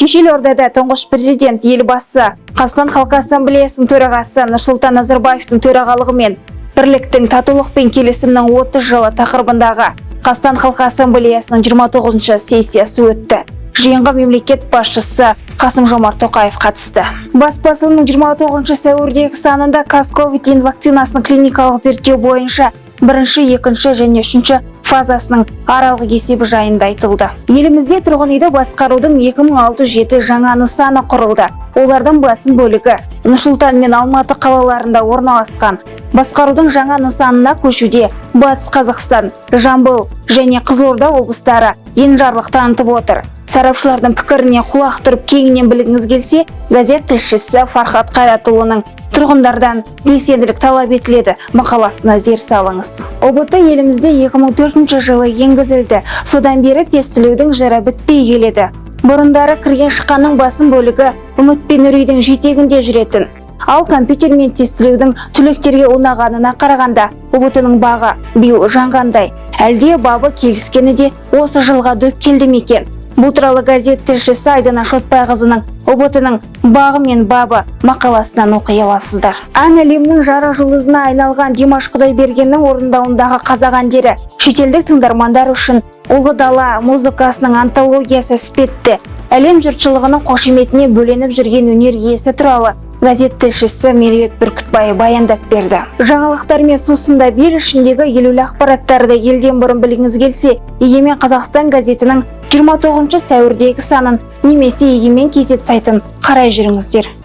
кеше елордада тұңғыш президент елбасы қазақстан халқы ассамблеясының төрағасы нұрсұлтан назарбаевтың төрағалығымен бірліктің татулық пен келісімнің 30 жылы тақырыбындағы қазақстан халқы ассамблеясының 29 сессиясы өтті. Жиынға мемлекет басшысы қасым жомарт тоқаев қатысты. Бас басылымның 29 сәуірдегі санында казковид вакцинасының клиникалық зерттеу бойынша бірінші екінші және үшінші фазасының аралық есебі жайында айтылды. Елімізде тұрғын үйді басқарудың 2607 жаңа нысаны құрылды. Олардың басым бөлігі нұрсұлтан мен алматы қалаларында орналасқан. Басқарудың жаңа нысанына көшуде батыс қазақстан жамбыл және қызылорда облыстары енжарлық танытып отыр. Сарапшылардың пікіріне құлақ тұрып кеңінен білгіңіз келсе газет тілшісі фархат қайратұлының тұрғындардан белсенділік талап етіледі. Мақаласына зер салыңыз. Ұбт елімізде 2004 жылы енгізілді. Содан бері тестілеудің жыры бітпей келеді. Бұрындары кірген шыққанның басым бөлігі үміт пен үрейдің жетегінде жүретін. Ал компьютермен тестілеудің түлектерге ұнағанына қарағанда ұбт бағы биыл жанғандай. Әлде бабы келіскені де осы жылға дөп келді ме екен? Бұл туралы газет тілшісі айдана шотбайқызының ұбт бағы мен бабы мақаласынан оқи аласыздар. Ән әлемнің жарық жұлдызына айналған димаш құдайбергеннің орындауындағы қазақ әндері шетелдік тыңдармандар үшін ұлы дала музыкасының антологиясы іспетті. Әлем жұртшылығының қошеметіне бөленіп жүрген өнер иесі туралы газет тілшісі меруерт бүркітбай баяндап берді. Жаңалықтармен сусындап ел ішіндегі елеулі ақпараттарды елден бұрын білгіңіз келсе егемен қазақстан газетінің 29 сәуірдегі санын немесе егемен кезет сайтын қарай жүріңіздер.